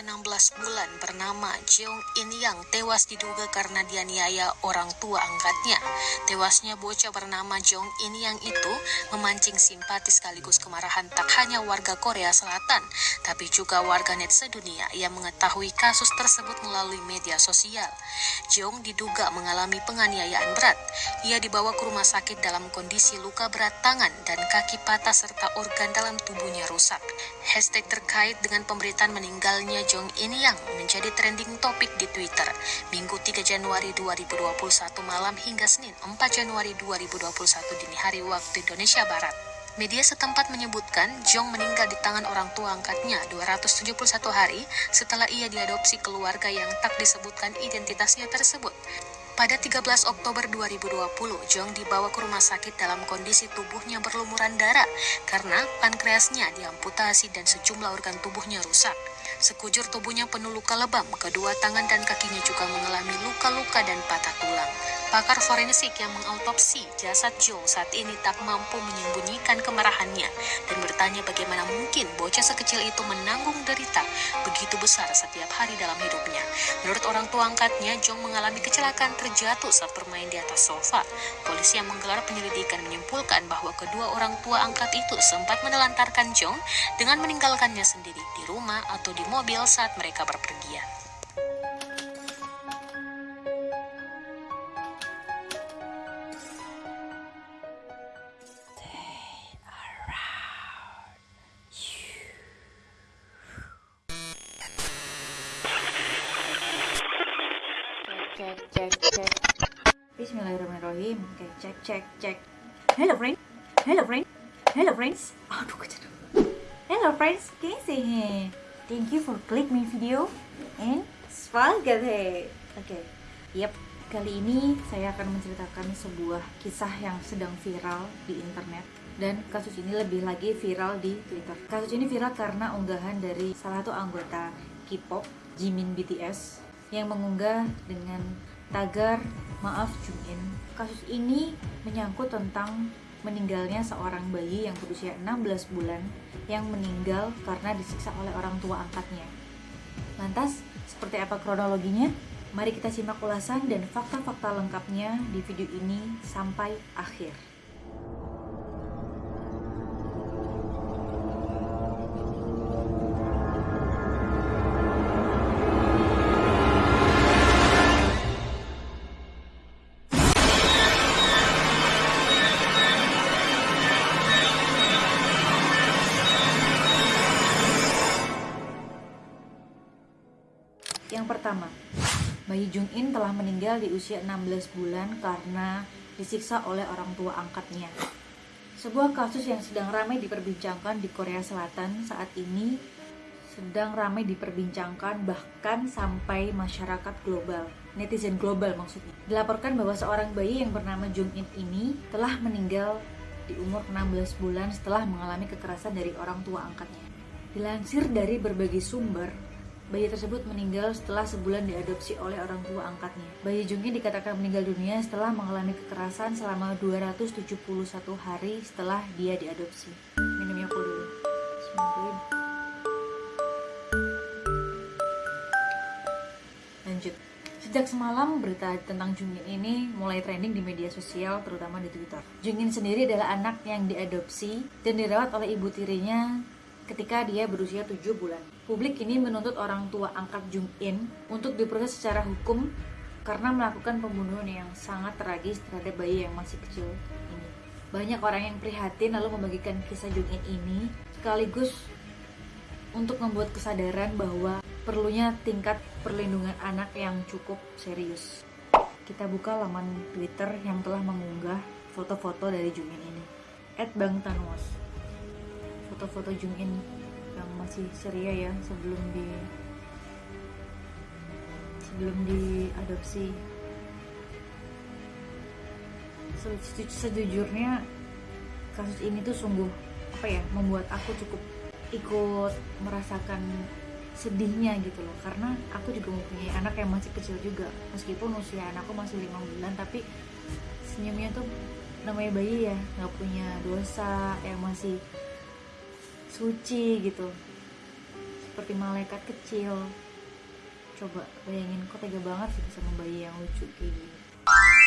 berusia 16 bulan bernama Jeong In Yang tewas diduga karena dianiaya orang tua angkatnya. Tewasnya bocah bernama Jeong In Yang itu memancing simpati sekaligus kemarahan tak hanya warga Korea Selatan, tapi juga warganet sedunia yang mengetahui kasus tersebut melalui media sosial. Jeong diduga mengalami penganiayaan berat. Ia dibawa ke rumah sakit dalam kondisi luka berat tangan dan kaki patah serta organ dalam tubuhnya rusak. Hashtag terkait dengan pemberitaan meninggalnya Jong In Yang menjadi trending topik di Twitter Minggu 3 Januari 2021 malam hingga Senin 4 Januari 2021 dini hari waktu Indonesia Barat. Media setempat menyebutkan Jong meninggal di tangan orang tua angkatnya 271 hari setelah ia diadopsi keluarga yang tak disebutkan identitasnya tersebut. Pada 13 Oktober 2020, Jong dibawa ke rumah sakit dalam kondisi tubuhnya berlumuran darah karena pankreasnya diamputasi dan sejumlah organ tubuhnya rusak. Sekujur tubuhnya penuh luka lebam, kedua tangan dan kakinya juga mengalami luka-luka dan patah tulang. Pakar forensik yang mengautopsi jasad Joe saat ini tak mampu menyembunyikan kemarahannya dan bertanya bagaimana mungkin bocah sekecil itu menanggung derita begitu besar setiap hari dalam hidupnya. Menurut orang tua angkatnya, Jong mengalami kecelakaan terjatuh saat bermain di atas sofa. Polisi yang menggelar penyelidikan menyimpulkan bahwa kedua orang tua angkat itu sempat menelantarkan Jong dengan meninggalkannya sendiri di rumah atau di mobil saat mereka berpergian. cek cek. Bismillahirrahmanirrahim. Oke okay, cek cek cek. Hello friend. Hello friend. Hello friends. Aduh kejadian hello friends. Can you thank you for click my video and semangat hey oke okay. yep. Kali ini saya akan menceritakan sebuah kisah yang sedang viral di internet. Dan kasus ini lebih lagi viral di Twitter. Kasus ini viral karena unggahan dari salah satu anggota K-pop, Jimin BTS, yang mengunggah dengan tagar maaf Jungin. Kasus ini menyangkut tentang meninggalnya seorang bayi yang berusia 16 bulan yang meninggal karena disiksa oleh orang tua angkatnya. Lantas, seperti apa kronologinya? Mari kita simak ulasan dan fakta-fakta lengkapnya di video ini sampai akhir. Bayi Jung In telah meninggal di usia 16 bulan karena disiksa oleh orang tua angkatnya. Sebuah kasus yang sedang ramai diperbincangkan di Korea Selatan saat ini sedang ramai diperbincangkan bahkan sampai masyarakat global, netizen global maksudnya. Dilaporkan bahwa seorang bayi yang bernama Jung In ini telah meninggal di umur 16 bulan setelah mengalami kekerasan dari orang tua angkatnya. Dilansir dari berbagai sumber, Bayi tersebut meninggal setelah sebulan diadopsi oleh orang tua angkatnya. Bayi Jungin dikatakan meninggal dunia setelah mengalami kekerasan selama 271 hari setelah dia diadopsi. Minum Yakult dulu. Lanjut. Sejak semalam berita tentang Jungin ini mulai trending di media sosial terutama di Twitter. Jungin sendiri adalah anak yang diadopsi dan dirawat oleh ibu tirinya ketika dia berusia 7 bulan. Publik ini menuntut orang tua angkat Jung In untuk diproses secara hukum karena melakukan pembunuhan yang sangat tragis terhadap bayi yang masih kecil ini. Banyak orang yang prihatin lalu membagikan kisah Jung In ini sekaligus untuk membuat kesadaran bahwa perlunya tingkat perlindungan anak yang cukup serius. Kita buka laman Twitter yang telah mengunggah foto-foto dari Jung In ini. At Bang Tanwas foto-foto Jung In yang masih ceria ya sebelum di sebelum diadopsi. Sejujurnya kasus ini tuh sungguh apa ya membuat aku cukup ikut merasakan sedihnya gitu loh. Karena aku juga mempunyai anak yang masih kecil juga. Meskipun usia anakku masih lima bulan tapi senyumnya tuh namanya bayi ya. Nggak punya dosa yang masih suci gitu. Seperti malaikat kecil. Coba bayangin kok tega banget sih sama bayi yang lucu kayak gini?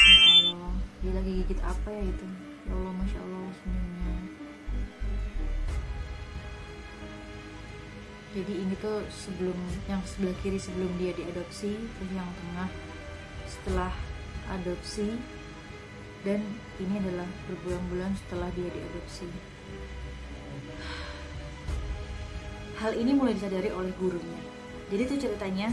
Ya Allah dia lagi gigit apa ya itu? Ya Allah masya Allah senyumnya. Jadi ini tuh sebelum yang sebelah kiri sebelum dia diadopsi terus yang tengah setelah adopsi dan ini adalah berbulan-bulan setelah dia diadopsi hal ini mulai disadari oleh gurunya. Jadi tuh ceritanya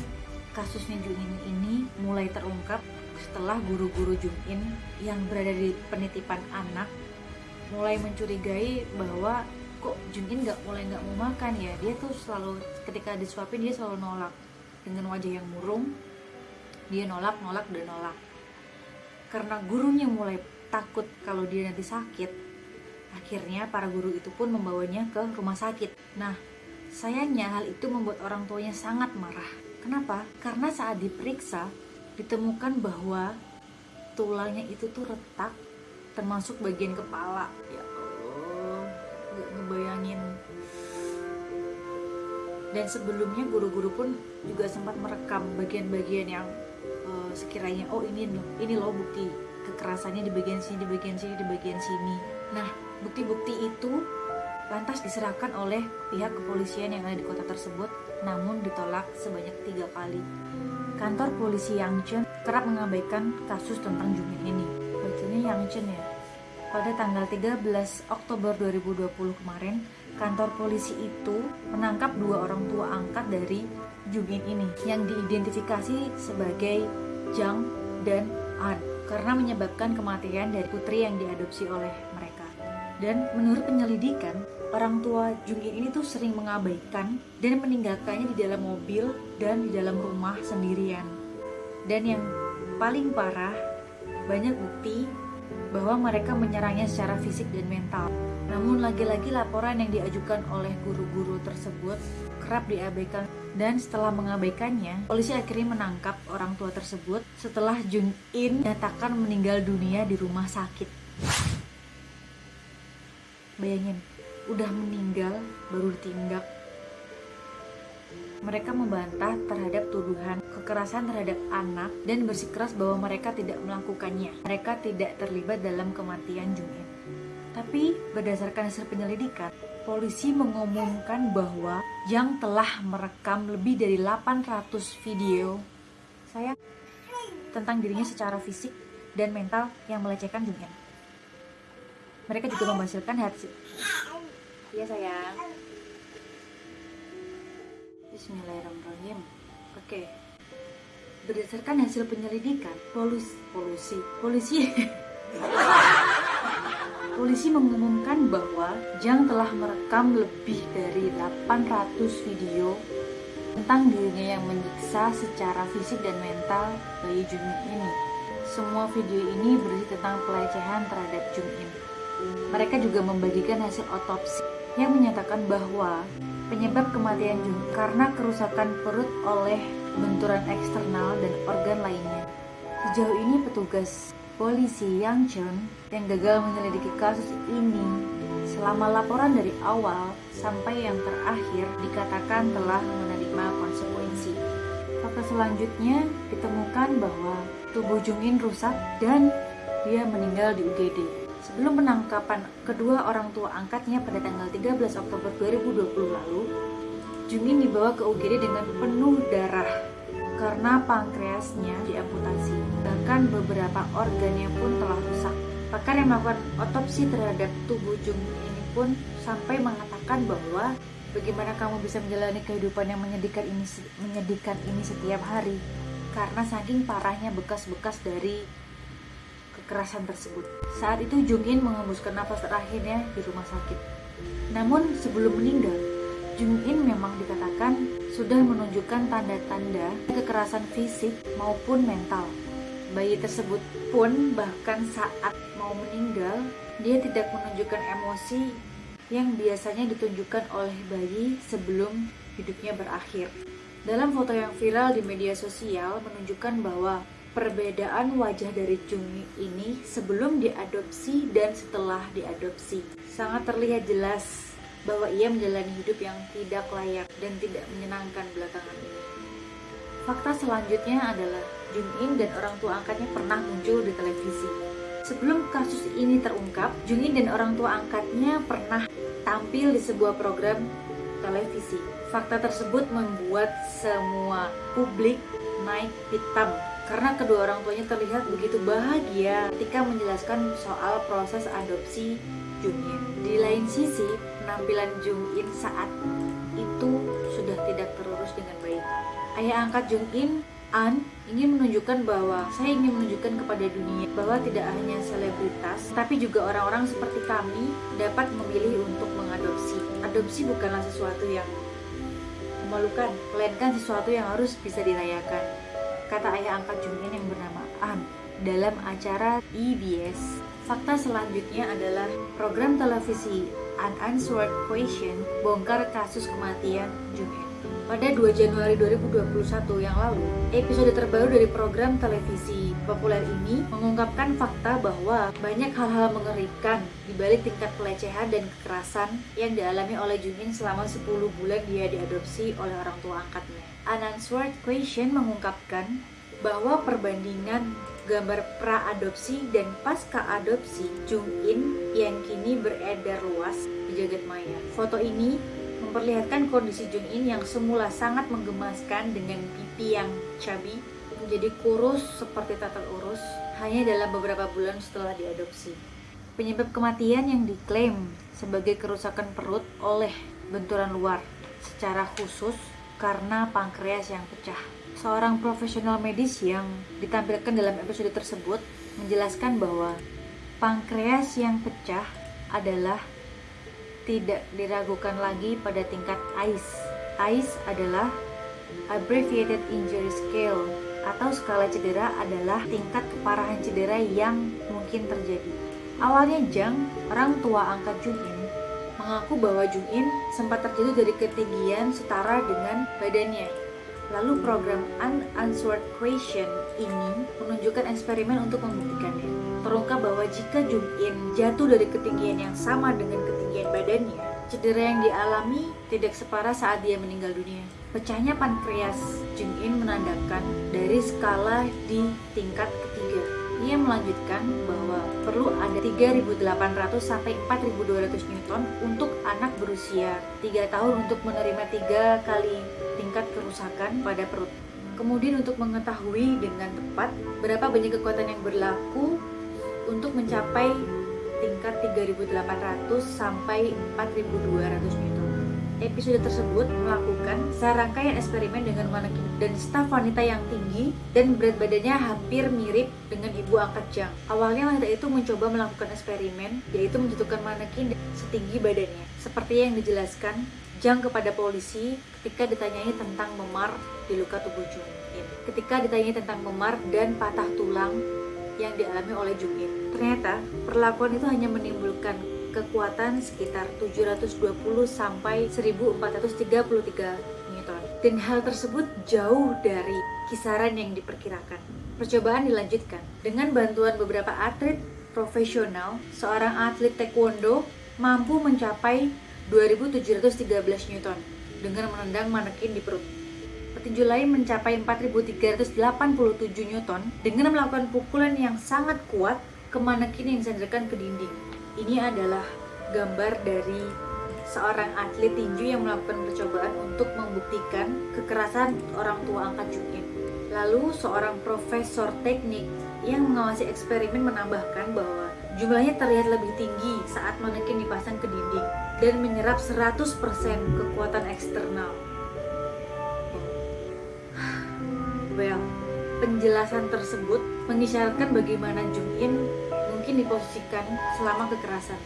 kasusnya Jungin ini mulai terungkap setelah guru-guru Jungin yang berada di penitipan anak mulai mencurigai bahwa kok Jungin nggak mulai nggak mau makan ya? Dia tuh selalu ketika disuapin dia selalu nolak dengan wajah yang murung. Dia nolak nolak dan nolak. Karena gurunya mulai takut kalau dia nanti sakit akhirnya para guru itu pun membawanya ke rumah sakit. Nah sayangnya hal itu membuat orang tuanya sangat marah. Kenapa? Karena saat diperiksa ditemukan bahwa tulangnya itu tuh retak termasuk bagian kepala. Ya nggak ngebayangin. Dan sebelumnya guru-guru pun juga sempat merekam bagian-bagian yang uh, sekiranya oh ini loh ini loh bukti kekerasannya di bagian sini di bagian sini di bagian sini. Nah bukti-bukti itu lantas diserahkan oleh pihak kepolisian yang ada di kota tersebut namun ditolak sebanyak tiga kali. Kantor polisi Yangchun kerap mengabaikan kasus tentang Jumin ini. Bacanya Yangchun ya. Pada tanggal 13 Oktober 2020 kemarin, kantor polisi itu menangkap dua orang tua angkat dari Jungin ini yang diidentifikasi sebagai Jang dan An karena menyebabkan kematian dari putri yang diadopsi oleh mereka. Dan menurut penyelidikan, orang tua Jungin ini tuh sering mengabaikan dan meninggalkannya di dalam mobil dan di dalam rumah sendirian. Dan yang paling parah, banyak bukti bahwa mereka menyerangnya secara fisik dan mental. Namun lagi-lagi laporan yang diajukan oleh guru-guru tersebut kerap diabaikan dan setelah mengabaikannya, polisi akhirnya menangkap orang tua tersebut setelah Jun In nyatakan meninggal dunia di rumah sakit. Bayangin, udah meninggal baru ditindak mereka membantah terhadap tuduhan kekerasan terhadap anak dan bersikeras bahwa mereka tidak melakukannya. Mereka tidak terlibat dalam kematian Jungin. Tapi berdasarkan hasil penyelidikan, polisi mengumumkan bahwa Yang telah merekam lebih dari 800 video saya tentang dirinya secara fisik dan mental yang melecehkan Jungin. Mereka juga menghasilkan hasil. Iya sayang. Bismillahirrahmanirrahim. Oke. Berdasarkan hasil penyelidikan, polisi polisi polisi polisi mengumumkan bahwa Jang telah merekam lebih dari 800 video tentang dirinya yang menyiksa secara fisik dan mental bayi Junin ini. Semua video ini berisi tentang pelecehan terhadap Junin. Mereka juga membagikan hasil otopsi yang menyatakan bahwa Penyebab kematian Jun karena kerusakan perut oleh benturan eksternal dan organ lainnya. Sejauh ini petugas polisi Yang Chun yang gagal menyelidiki kasus ini selama laporan dari awal sampai yang terakhir dikatakan telah menerima konsekuensi. Fakta selanjutnya ditemukan bahwa tubuh Jungin rusak dan dia meninggal di UGD. Sebelum penangkapan kedua orang tua angkatnya pada tanggal 13 Oktober 2020 lalu, Jungin dibawa ke UGD dengan penuh darah karena pankreasnya diamputasi. Bahkan beberapa organnya pun telah rusak. Pakar yang melakukan otopsi terhadap tubuh Jungin ini pun sampai mengatakan bahwa bagaimana kamu bisa menjalani kehidupan yang menyedihkan ini menyedihkan ini setiap hari karena saking parahnya bekas-bekas dari kekerasan tersebut. Saat itu Jung In mengembuskan nafas terakhirnya di rumah sakit. Namun sebelum meninggal, Jung In memang dikatakan sudah menunjukkan tanda-tanda kekerasan fisik maupun mental. Bayi tersebut pun bahkan saat mau meninggal, dia tidak menunjukkan emosi yang biasanya ditunjukkan oleh bayi sebelum hidupnya berakhir. Dalam foto yang viral di media sosial menunjukkan bahwa perbedaan wajah dari Jungmi ini sebelum diadopsi dan setelah diadopsi. Sangat terlihat jelas bahwa ia menjalani hidup yang tidak layak dan tidak menyenangkan belakangan ini. Fakta selanjutnya adalah Jung In dan orang tua angkatnya pernah muncul di televisi. Sebelum kasus ini terungkap, Jung In dan orang tua angkatnya pernah tampil di sebuah program televisi. Fakta tersebut membuat semua publik naik pitam karena kedua orang tuanya terlihat begitu bahagia ketika menjelaskan soal proses adopsi Jung In. Di lain sisi, penampilan Jung In saat itu sudah tidak terurus dengan baik. Ayah angkat Jung In, An, ingin menunjukkan bahwa saya ingin menunjukkan kepada dunia bahwa tidak hanya selebritas, tapi juga orang-orang seperti kami dapat memilih untuk mengadopsi. Adopsi bukanlah sesuatu yang memalukan, melainkan sesuatu yang harus bisa dirayakan. Kata ayah angkat Jung In yang bernama An dalam acara EBS. Fakta selanjutnya adalah program televisi Unanswered Question bongkar kasus kematian Jung In. Pada 2 Januari 2021 yang lalu, episode terbaru dari program televisi populer ini mengungkapkan fakta bahwa banyak hal-hal mengerikan di balik tingkat pelecehan dan kekerasan yang dialami oleh Jumin selama 10 bulan dia diadopsi oleh orang tua angkatnya. Unanswered Question mengungkapkan bahwa perbandingan gambar pra-adopsi dan pasca adopsi Jung In yang kini beredar luas di jagat maya. Foto ini memperlihatkan kondisi Jung In yang semula sangat menggemaskan dengan pipi yang chubby menjadi kurus seperti tatar urus hanya dalam beberapa bulan setelah diadopsi. Penyebab kematian yang diklaim sebagai kerusakan perut oleh benturan luar secara khusus karena pankreas yang pecah. Seorang profesional medis yang ditampilkan dalam episode tersebut menjelaskan bahwa pankreas yang pecah adalah tidak diragukan lagi pada tingkat AIS. AIS adalah Abbreviated Injury Scale atau skala cedera adalah tingkat keparahan cedera yang mungkin terjadi. Awalnya Jang, orang tua angkat Jung In, mengaku bahwa Jung In sempat terjatuh dari ketinggian setara dengan badannya. Lalu program Unanswered Question ini menunjukkan eksperimen untuk membuktikannya. Terungkap bahwa jika Jung In jatuh dari ketinggian yang sama dengan ketinggian badannya, cedera yang dialami tidak separah saat dia meninggal dunia. Pecahnya pankreas Jung In menandakan dari skala di tingkat ketiga. Ia melanjutkan bahwa perlu ada 3.800 sampai 4.200 Newton untuk anak berusia 3 tahun untuk menerima tiga kali tingkat kerusakan pada perut. Kemudian untuk mengetahui dengan tepat berapa banyak kekuatan yang berlaku untuk mencapai tingkat 3800 sampai 4200 Newton. Episode tersebut melakukan serangkaian eksperimen dengan manekin dan staf wanita yang tinggi dan berat badannya hampir mirip dengan ibu angkat Jang. Awalnya wanita itu mencoba melakukan eksperimen yaitu menjatuhkan manekin setinggi badannya. Seperti yang dijelaskan Jang kepada polisi ketika ditanyai tentang memar di luka tubuh Jung In. Ketika ditanyai tentang memar dan patah tulang yang dialami oleh Jung In. Ternyata perlakuan itu hanya menimbulkan kekuatan sekitar 720 sampai 1433 Newton. Dan hal tersebut jauh dari kisaran yang diperkirakan. Percobaan dilanjutkan dengan bantuan beberapa atlet profesional, seorang atlet taekwondo mampu mencapai 2713 Newton dengan menendang manekin di perut. Petinju lain mencapai 4387 Newton dengan melakukan pukulan yang sangat kuat ke manekin yang disandarkan ke dinding. Ini adalah gambar dari seorang atlet tinju yang melakukan percobaan untuk membuktikan kekerasan orang tua angkat Jung In. Lalu seorang profesor teknik yang mengawasi eksperimen menambahkan bahwa jumlahnya terlihat lebih tinggi saat manekin dipasang ke dinding dan menyerap 100% kekuatan eksternal. Well, penjelasan tersebut mengisyaratkan bagaimana Jung In mungkin diposisikan selama kekerasan.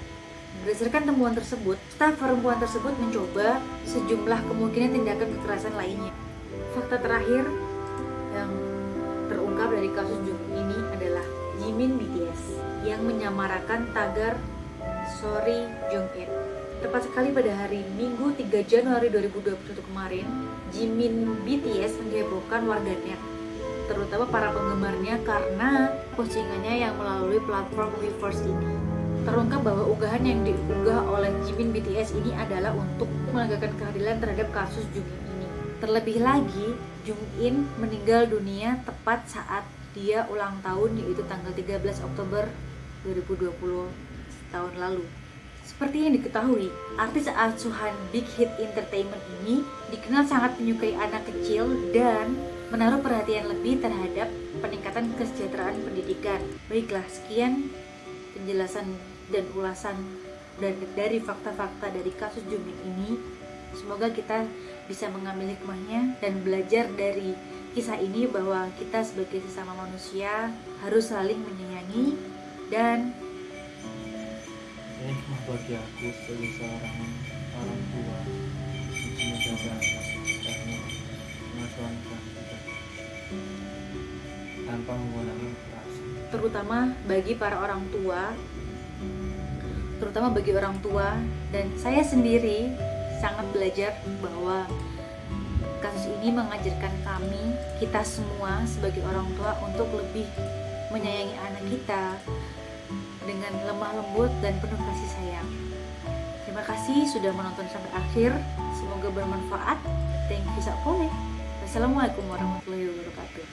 Berdasarkan temuan tersebut, staf perempuan tersebut mencoba sejumlah kemungkinan tindakan kekerasan lainnya. Fakta terakhir yang terungkap dari kasus Jung ini adalah Jimin BTS yang menyamarakan tagar Sorry Jung. Tepat sekali pada hari Minggu 3 Januari 2021 kemarin, Jimin BTS menghebohkan warganet terutama para penggemarnya karena postingannya yang melalui platform Weverse ini. terungkap bahwa unggahan yang diunggah oleh Jimin BTS ini adalah untuk menegakkan keadilan terhadap kasus Jung In ini. Terlebih lagi, Jung In meninggal dunia tepat saat dia ulang tahun yaitu tanggal 13 Oktober 2020 tahun lalu. Seperti yang diketahui, artis asuhan Big Hit Entertainment ini dikenal sangat menyukai anak kecil dan menaruh perhatian lebih terhadap peningkatan kesejahteraan pendidikan. Baiklah, sekian penjelasan dan ulasan dari, fakta-fakta dari kasus Jumik ini. Semoga kita bisa mengambil hikmahnya dan belajar dari kisah ini bahwa kita sebagai sesama manusia harus saling menyayangi dan hikmah bagi aku sebagai seorang orang tua menjaga anak karena pengasuhan kita tanpa menggunakan kekerasan terutama bagi para orang tua terutama bagi orang tua dan saya sendiri sangat belajar bahwa kasus ini mengajarkan kami kita semua sebagai orang tua untuk lebih menyayangi anak kita dengan lemah lembut dan penuh kasih sayang. Terima kasih sudah menonton sampai akhir. Semoga bermanfaat. Thank you Sapone. Wassalamualaikum warahmatullahi wabarakatuh.